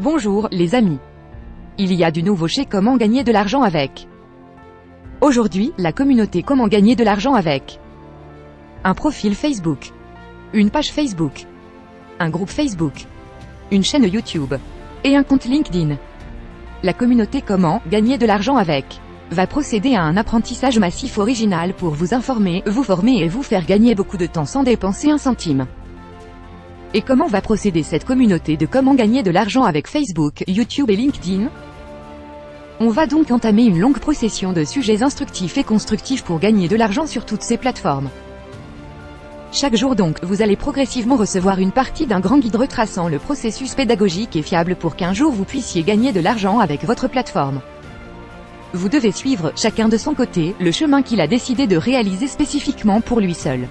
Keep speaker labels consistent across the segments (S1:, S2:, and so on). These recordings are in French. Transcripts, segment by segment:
S1: Bonjour, les amis. Il y a du nouveau chez Comment gagner de l'argent avec. Aujourd'hui, la communauté Comment gagner de l'argent avec. Un profil Facebook. Une page Facebook. Un groupe Facebook. Une chaîne YouTube. Et un compte LinkedIn. La communauté Comment gagner de l'argent avec va procéder à un apprentissage massif original pour vous informer, vous former et vous faire gagner beaucoup de temps sans dépenser un centime. Et comment va procéder cette communauté de comment gagner de l'argent avec Facebook, YouTube et LinkedIn? On va donc entamer une longue procession de sujets instructifs et constructifs pour gagner de l'argent sur toutes ces plateformes. Chaque jour donc, vous allez progressivement recevoir une partie d'un grand guide retraçant le processus pédagogique et fiable pour qu'un jour vous puissiez gagner de l'argent avec votre plateforme. Vous devez suivre, chacun de son côté, le chemin qu'il a décidé de réaliser spécifiquement pour lui seul.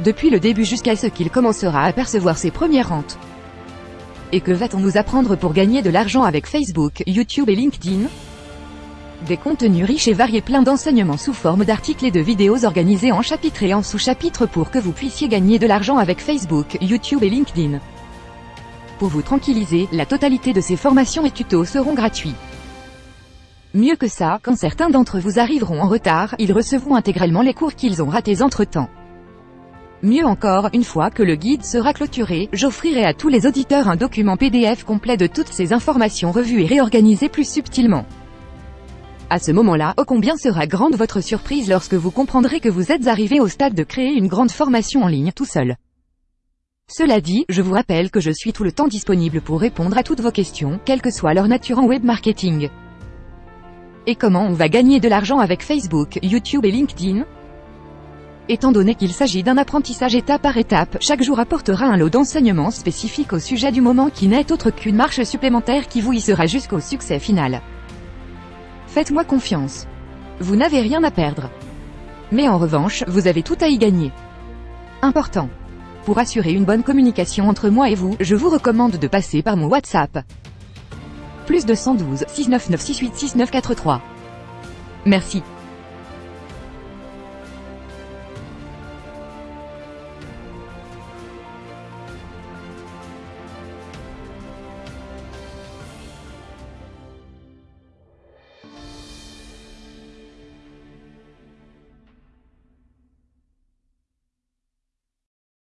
S1: Depuis le début jusqu'à ce qu'il commencera à percevoir ses premières rentes. Et que va-t-on nous apprendre pour gagner de l'argent avec Facebook, YouTube et LinkedIn? Des contenus riches et variés pleins d'enseignements sous forme d'articles et de vidéos organisés en chapitres et en sous-chapitres pour que vous puissiez gagner de l'argent avec Facebook, YouTube et LinkedIn. Pour vous tranquilliser, la totalité de ces formations et tutos seront gratuits. Mieux que ça, quand certains d'entre vous arriveront en retard, ils recevront intégralement les cours qu'ils ont ratés entre-temps. Mieux encore, une fois que le guide sera clôturé, j'offrirai à tous les auditeurs un document PDF complet de toutes ces informations revues et réorganisées plus subtilement. À ce moment-là, ô combien sera grande votre surprise lorsque vous comprendrez que vous êtes arrivé au stade de créer une grande formation en ligne tout seul. Cela dit, je vous rappelle que je suis tout le temps disponible pour répondre à toutes vos questions, quelle que soit leur nature en web marketing. Et comment on va gagner de l'argent avec Facebook, YouTube et LinkedIn? Étant donné qu'il s'agit d'un apprentissage étape par étape, chaque jour apportera un lot d'enseignements spécifiques au sujet du moment qui n'est autre qu'une marche supplémentaire qui vous y sera jusqu'au succès final. Faites-moi confiance. Vous n'avez rien à perdre. Mais en revanche, vous avez tout à y gagner. Important. Pour assurer une bonne communication entre moi et vous, je vous recommande de passer par mon WhatsApp. Plus de 112 699 68 6943. Merci.